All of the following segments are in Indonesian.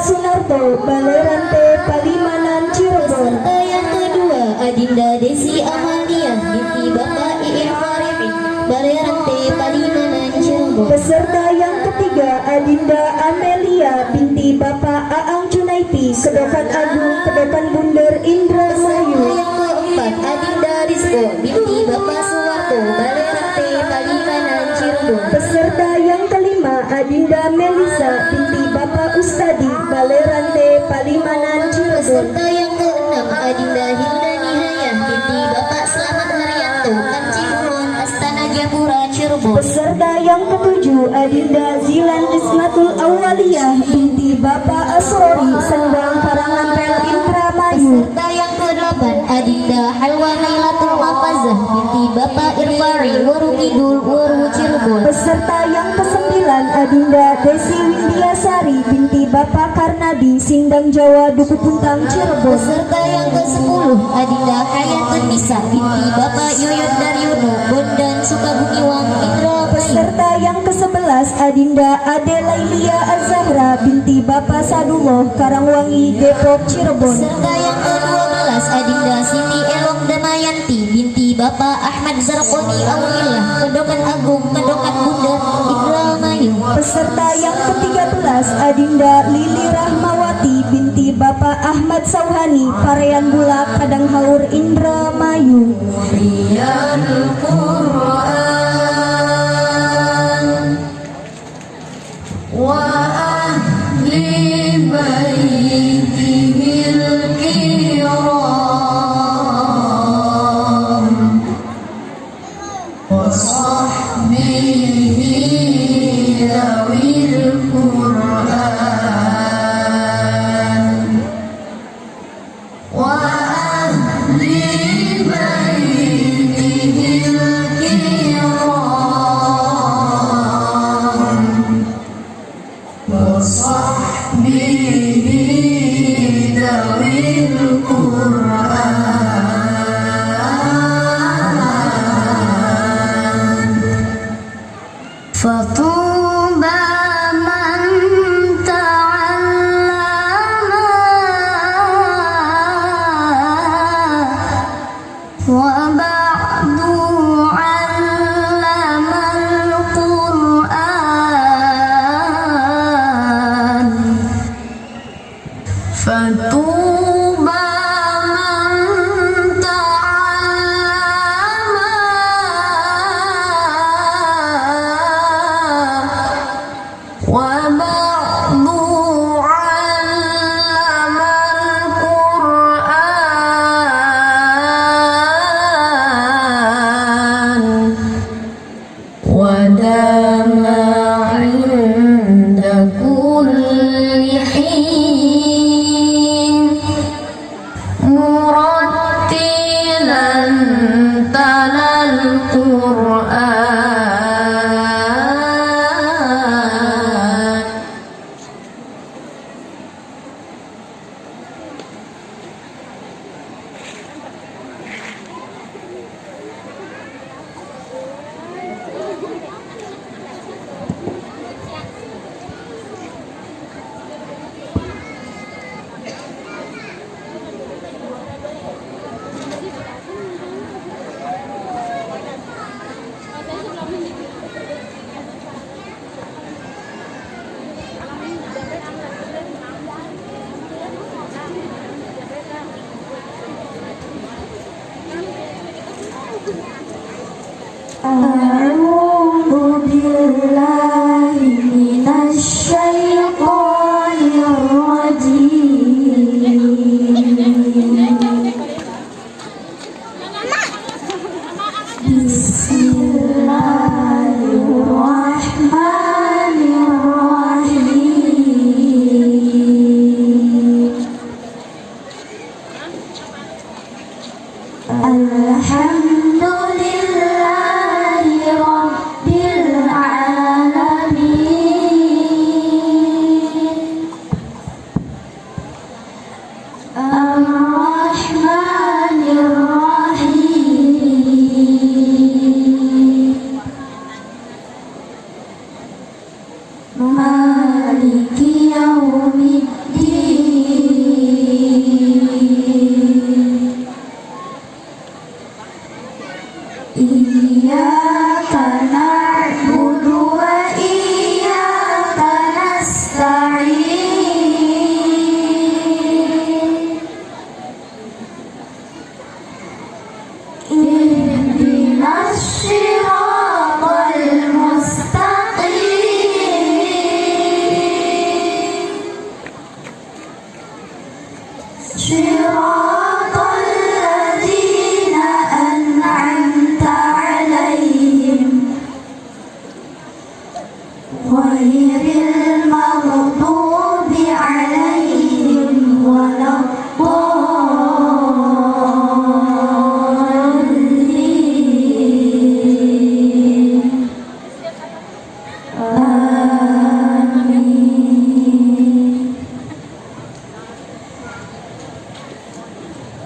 Sunarto Balerante Palimanan Cirebon. Peserta yang kedua Adinda Desi Amalia binti Bapak Iin Farifi Balerante Palimanan Cirebon. Peserta yang ketiga Adinda Amelia binti Bapak Aang Junaiti Kedokan Agung Kedokan Bunder Indra Mayu yang keempat Adinda Rizko binti Adinda Melisa binti Bapak Ustadi Balerante Palimanan Cirebon. Peserta yang keenam Adinda Hilda Nihaya binti Bapak Selamat Haryanto Kanci Kulon Astana Japura Cirebon. Peserta yang ketujuh Adinda Zilan Ismatul Awaliyah binti Bapak Asrori Sendang Karangampel Indramayu. Peserta yang kedelapan Adinda Halwa Nailatul Mafazah binti Bapak Irfari Waru Kidul Waru Cirebon. Peserta yang kesembilan Adinda Desi Windiasari binti Bapak Karnadi Sindang Jawa Duku Puntang Cirebon. Peserta yang ke-10 Adinda Hayatun Nisa binti Bapak Yoyot Daryono Bondan Sukabumiwang Indramayu Peserta yang ke-11 Adinda Adelailia Azahra binti Bapak Sadullah Karangwangi Depok Cirebon. Peserta yang ke-12 Adinda Siti Elong Damayanti binti Bapak Ahmad Zarqoni Aulillah Kedokan Agung Kedokan Peserta yang ke-13 Adinda Lili Rahmawati binti Bapak Ahmad Sauhani Parean Bulak Kadang Haur Indramayu Amen.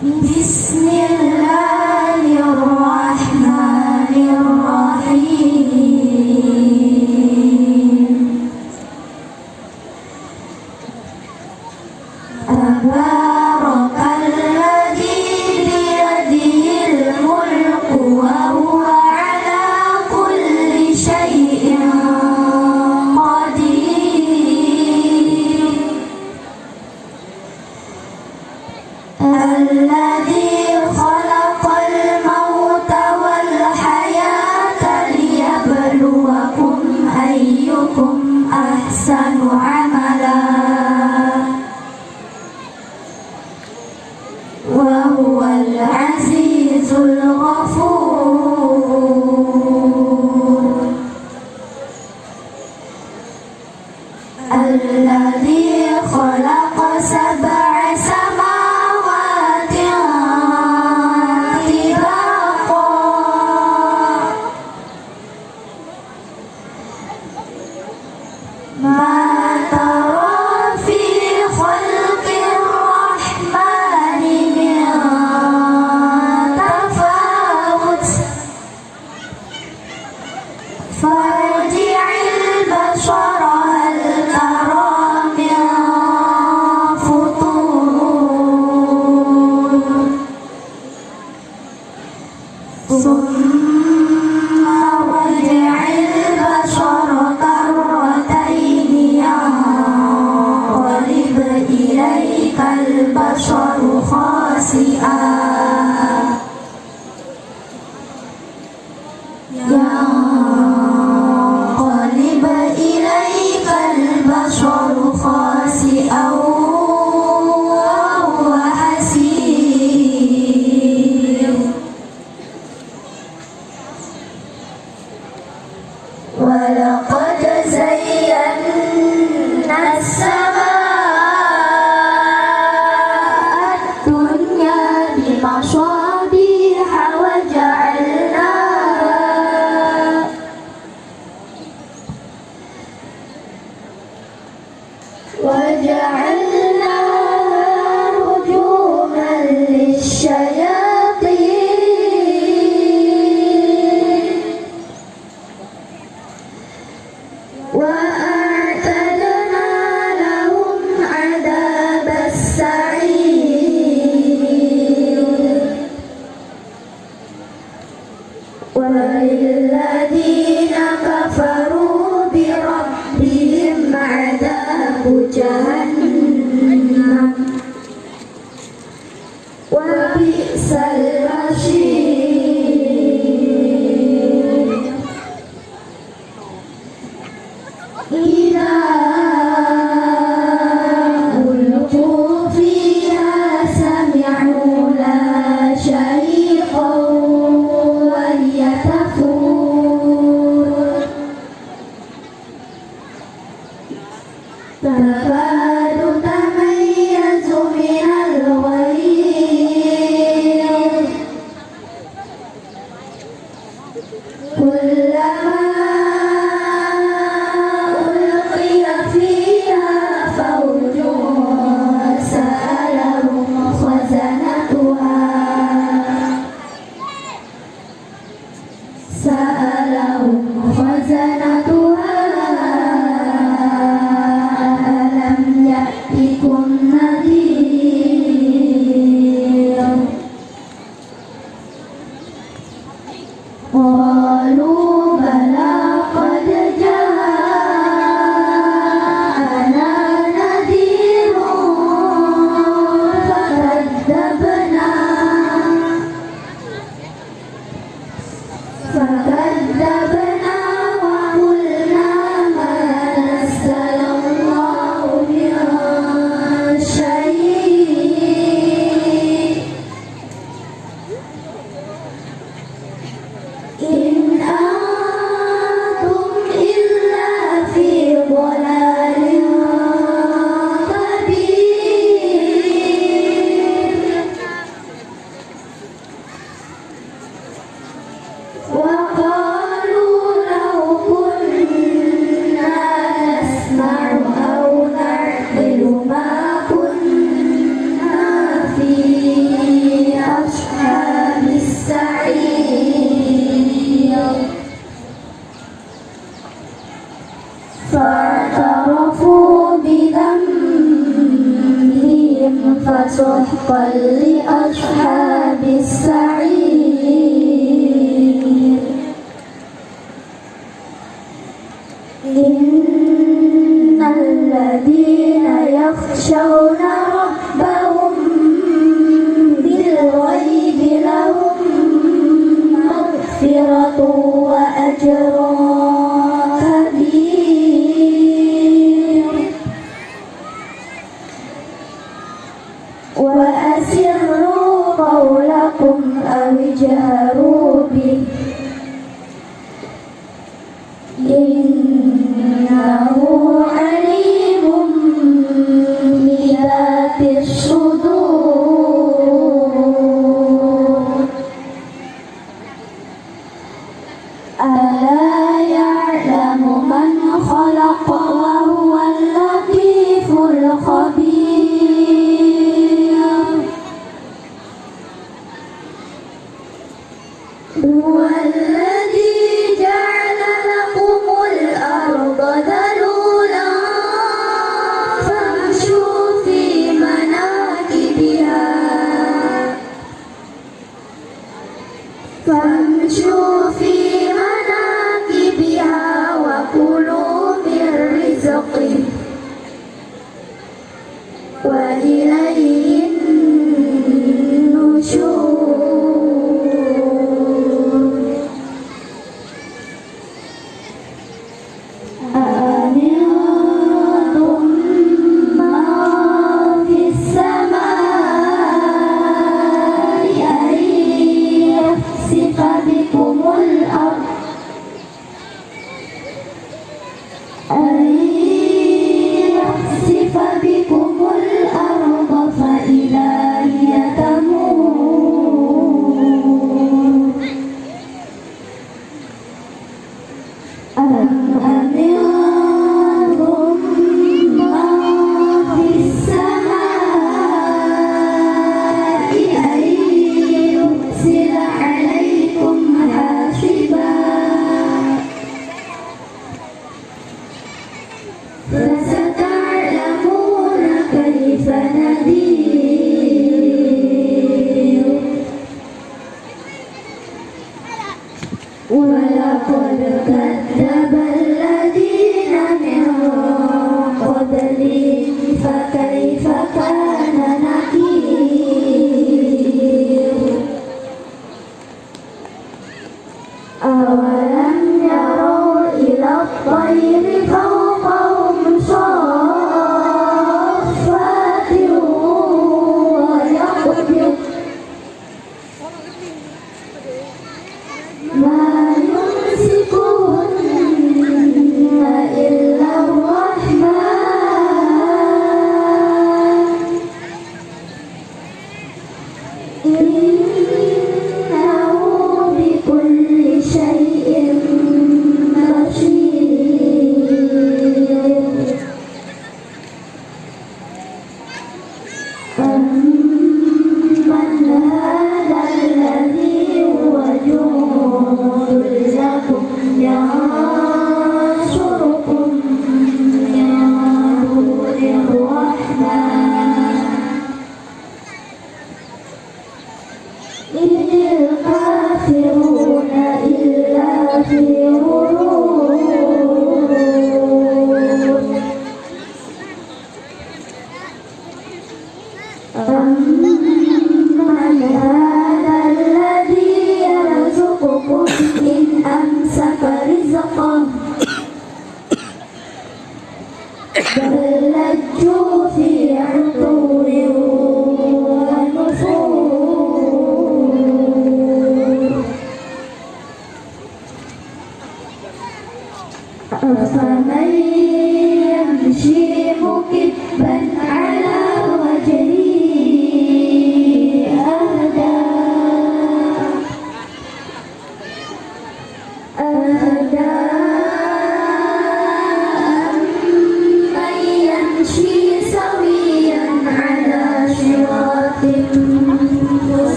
بسم الله الرحمن الرحيم. وهو العزيز الغفور. 他说 ألا يعلم من خلق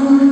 Богом.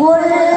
我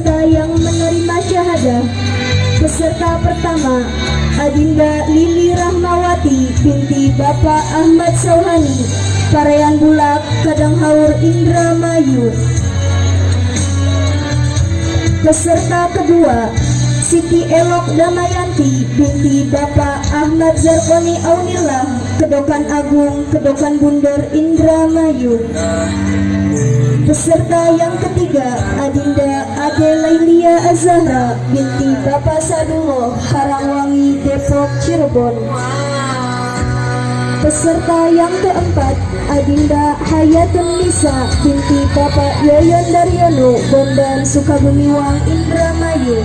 peserta yang menerima syahadah Peserta pertama Adinda Lili Rahmawati binti Bapak Ahmad Sohani Parayan Bulak Indra Mayu. Peserta kedua Siti Elok Damayanti binti Bapak Ahmad Zarkoni Aunillah Kedokan Agung Kedokan Bundar Indramayu Peserta yang ketiga Adinda Ade Lailia Azahra binti Bapak Sadulo Karangwangi Depok Cirebon. Peserta yang keempat Adinda Hayatun Nisa binti Bapak Yoyon Daryono Bondan Sukabumiwang Indramayu.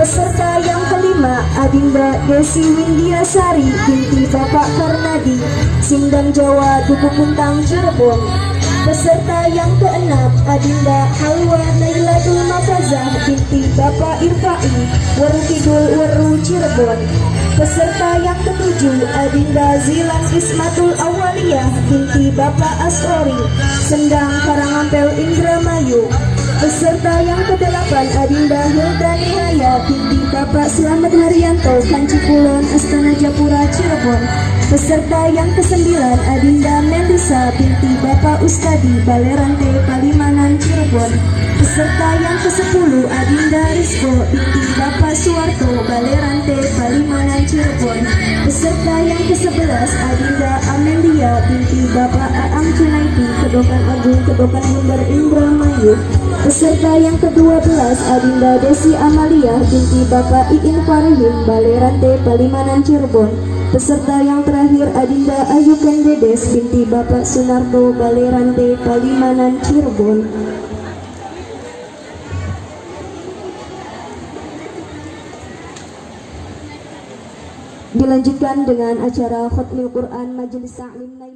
Peserta yang kelima Adinda Desi Windiasari binti Bapak Karnadi Sindang Jawa Duku Puntang Cirebon Peserta yang keenam Adinda Halwa Nailatul Mafazah binti Bapak Irfai Waru Kidul Waru Cirebon. Peserta yang ketujuh Adinda Zilan Ismatul Awaliyah binti Bapak Asrori Sendang Karangampel Indramayu. Peserta yang kedelapan Adinda Hilda Nihaya binti Bapak Selamat Haryanto Kancikulon Astana Japura Cirebon. Peserta yang kesembilan Adinda Ustadi Balerante Palimanan Cirebon. Peserta yang kesepuluh Adinda Rizko binti Bapak Suwarto Balerante Palimanan Cirebon. Peserta yang kesebelas Adinda Amelia binti Bapak Aam Junaidu Kedokan Agung Kedokan Bundar Indramayu Peserta yang ke-12 Adinda Desi Amalia binti Bapak Iin Farihim Balerante Palimanan Cirebon Peserta yang terakhir Adinda Ayu Kendedes binti Bapak Sunarto Balerante Palimanan Cirebon. Dilanjutkan dengan acara Khotmil Quran Majelis Ta'lim